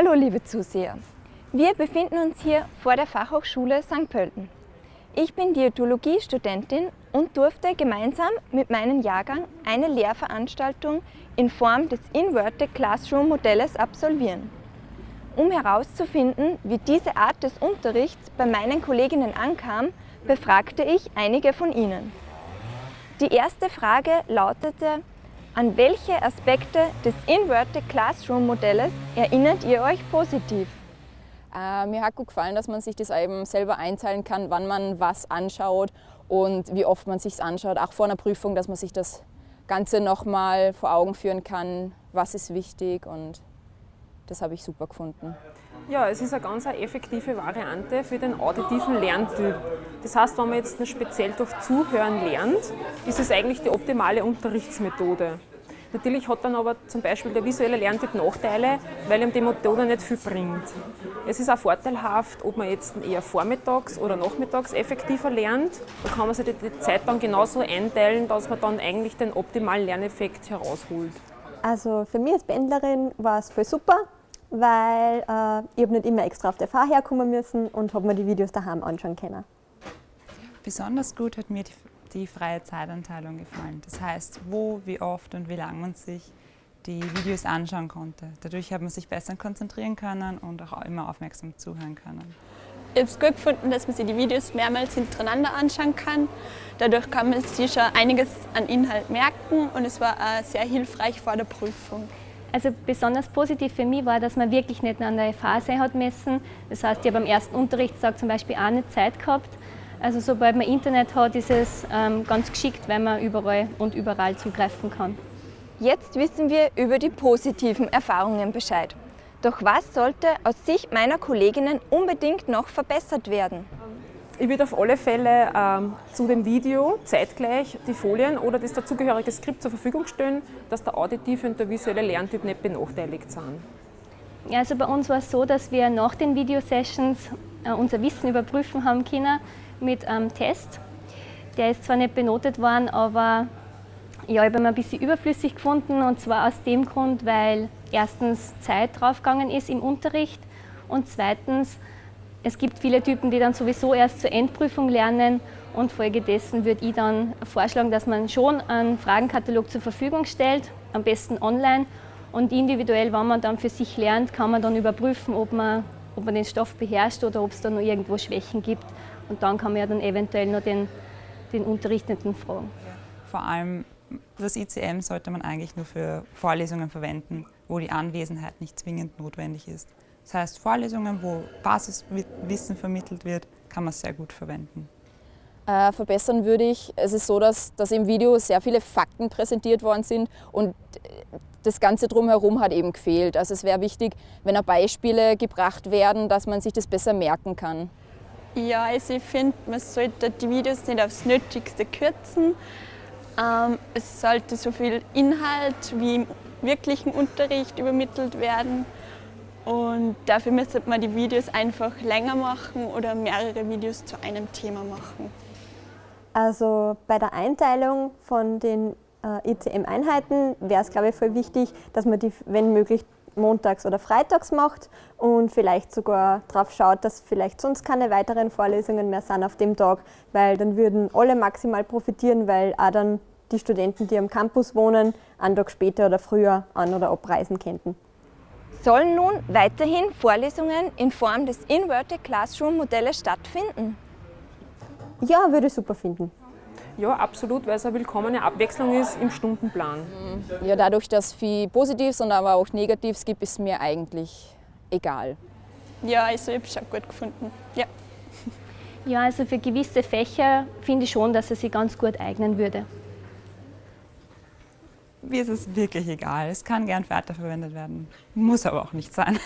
Hallo liebe Zuseher! Wir befinden uns hier vor der Fachhochschule St. Pölten. Ich bin Diätologie-Studentin und durfte gemeinsam mit meinem Jahrgang eine Lehrveranstaltung in Form des Inverted Classroom Modells absolvieren. Um herauszufinden, wie diese Art des Unterrichts bei meinen Kolleginnen ankam, befragte ich einige von ihnen. Die erste Frage lautete, an welche Aspekte des Inverted Classroom Modells erinnert ihr euch positiv? Äh, mir hat gut gefallen, dass man sich das eben selber einteilen kann, wann man was anschaut und wie oft man sich anschaut, auch vor einer Prüfung, dass man sich das Ganze nochmal vor Augen führen kann, was ist wichtig und das habe ich super gefunden. Ja, es ist eine ganz effektive Variante für den auditiven Lerntyp. Das heißt, wenn man jetzt speziell durch Zuhören lernt, ist es eigentlich die optimale Unterrichtsmethode. Natürlich hat dann aber zum Beispiel der visuelle Lerntyp Nachteile, weil ihm die Methode nicht viel bringt. Es ist auch vorteilhaft, ob man jetzt eher vormittags oder nachmittags effektiver lernt. Da kann man sich die Zeit dann genauso einteilen, dass man dann eigentlich den optimalen Lerneffekt herausholt. Also für mich als Pendlerin war es voll super weil äh, ich habe nicht immer extra auf der Fahrt herkommen müssen und habe mir die Videos daheim anschauen können. Besonders gut hat mir die, die freie Zeitanteilung gefallen. Das heißt, wo, wie oft und wie lange man sich die Videos anschauen konnte. Dadurch hat man sich besser konzentrieren können und auch immer aufmerksam zuhören können. Ich habe es gut gefunden, dass man sich die Videos mehrmals hintereinander anschauen kann. Dadurch kann man sich schon einiges an Inhalt merken und es war auch sehr hilfreich vor der Prüfung. Also besonders positiv für mich war, dass man wirklich nicht an der Phase hat messen. Das heißt, ich habe am ersten Unterrichtstag zum Beispiel auch nicht Zeit gehabt. Also sobald man Internet hat, ist es ähm, ganz geschickt, weil man überall und überall zugreifen kann. Jetzt wissen wir über die positiven Erfahrungen Bescheid. Doch was sollte aus Sicht meiner Kolleginnen unbedingt noch verbessert werden? Ich würde auf alle Fälle ähm, zu dem Video zeitgleich die Folien oder das dazugehörige Skript zur Verfügung stellen, dass der auditive und der visuelle Lerntyp nicht benachteiligt sind. Also bei uns war es so, dass wir nach den Videosessions äh, unser Wissen überprüfen haben können mit einem Test. Der ist zwar nicht benotet worden, aber ja, ich habe ihn ein bisschen überflüssig gefunden und zwar aus dem Grund, weil erstens Zeit draufgegangen ist im Unterricht und zweitens es gibt viele Typen, die dann sowieso erst zur Endprüfung lernen und folgedessen würde ich dann vorschlagen, dass man schon einen Fragenkatalog zur Verfügung stellt, am besten online und individuell, wenn man dann für sich lernt, kann man dann überprüfen, ob man, ob man den Stoff beherrscht oder ob es da noch irgendwo Schwächen gibt und dann kann man ja dann eventuell noch den, den Unterrichtenden fragen. Vor allem das ICM sollte man eigentlich nur für Vorlesungen verwenden, wo die Anwesenheit nicht zwingend notwendig ist. Das heißt, Vorlesungen, wo Basiswissen vermittelt wird, kann man sehr gut verwenden. Äh, verbessern würde ich, es ist so, dass, dass im Video sehr viele Fakten präsentiert worden sind und das Ganze drumherum hat eben gefehlt. Also es wäre wichtig, wenn auch Beispiele gebracht werden, dass man sich das besser merken kann. Ja, also ich finde, man sollte die Videos nicht aufs Nötigste kürzen. Ähm, es sollte so viel Inhalt wie im wirklichen Unterricht übermittelt werden. Und dafür müsste man die Videos einfach länger machen oder mehrere Videos zu einem Thema machen. Also bei der Einteilung von den äh, ICM-Einheiten wäre es, glaube ich, voll wichtig, dass man die, wenn möglich, montags oder freitags macht und vielleicht sogar darauf schaut, dass vielleicht sonst keine weiteren Vorlesungen mehr sind auf dem Tag, weil dann würden alle maximal profitieren, weil auch dann die Studenten, die am Campus wohnen, einen Tag später oder früher an- oder abreisen könnten. Sollen nun weiterhin Vorlesungen in Form des Inverted Classroom Modells stattfinden? Ja, würde ich super finden. Ja, absolut, weil es eine willkommene Abwechslung ist im Stundenplan. Ja, dadurch, dass es viel Positives und aber auch Negatives gibt, ist mir eigentlich egal. Ja, also ich habe es auch gut gefunden. Ja. ja, also für gewisse Fächer finde ich schon, dass es sich ganz gut eignen würde. Mir ist es wirklich egal. Es kann gern weiterverwendet werden, muss aber auch nicht sein.